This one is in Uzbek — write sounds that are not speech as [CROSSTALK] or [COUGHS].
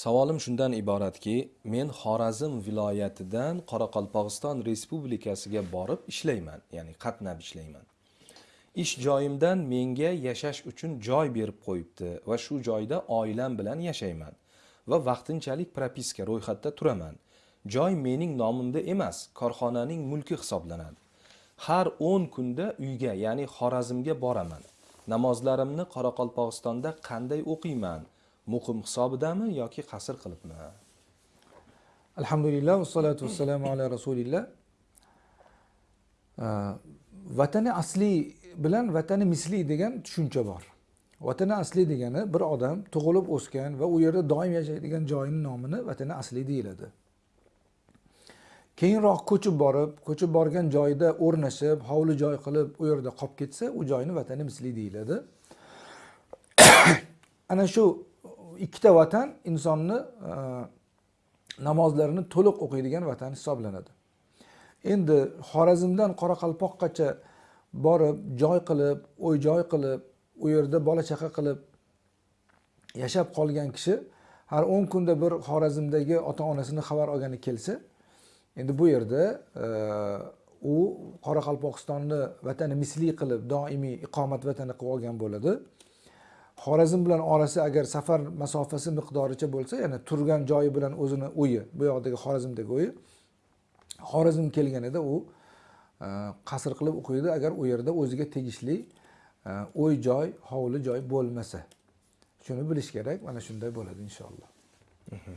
Savolim shundan iboratki, men Xorazm viloyatidan Qoraqalpog'iston Respublikasiga borib ishlayman, ya'ni qatnab ishlayman. Ish joyimdan menga yashash uchun joy berib qo'yibdi va shu joyda oilam bilan yashayman va vaqtinchalik propiska ro'yxatda turaman. Joy mening nomimda emas, korxonaning mulki hisoblanadi. Har 10 kunda uyga, ya'ni Xorazmga boraman. Namozlarimni Qoraqalpog'istonda qanday o'qiyman? Muqim hisobidami yoki qasr qilibmi? alhamdulillah vassalatu vassalamu ala rasulillah. Vatani asli bilan vatani misli degan tushuncha bor. Vatani asli degani bir odam tug'ilib o'sgan va u yerda doim yashaydigan joyini nomini vatani asli deyiladi. Keyinroq ko'chib borib ko'chib borgan joyida o'rnashib hovli joy qilib u yerda qolib ketsa u joyni vatani misli deyiladi. [COUGHS] Ana shu ikkita vatan insonni e, namozlarini to'liq o'qiydigan vatan hisoblanadi. Endi xorazmdan qoraqalpoqqacha borib joy qilib o'y joy qilib u yerda bola chaqa qilib yashab qolgan kishi har o'n kunda bir xorazmdagi ota onasini xabar olgani kelsa endi bu yerda e, u qoraqalpog'istonni vatani misli qilib doimiy iqomat vatani qilib olgan bo'ladi. Xorazm bilan orasi agar safar masofasi miqdoricha bo'lsa ya'ni turgan joyi bilan o'zini uyi bu yoqdagi xorazmdagi uyi xorazm kelganida u e, qasr qilib o'qiydi. Agar u yerda o'ziga tegishli o'y uy joy hovli joy bo'lmasa shuni bilish kerak mana shunday bo'ladi inshaalloh. Mhm.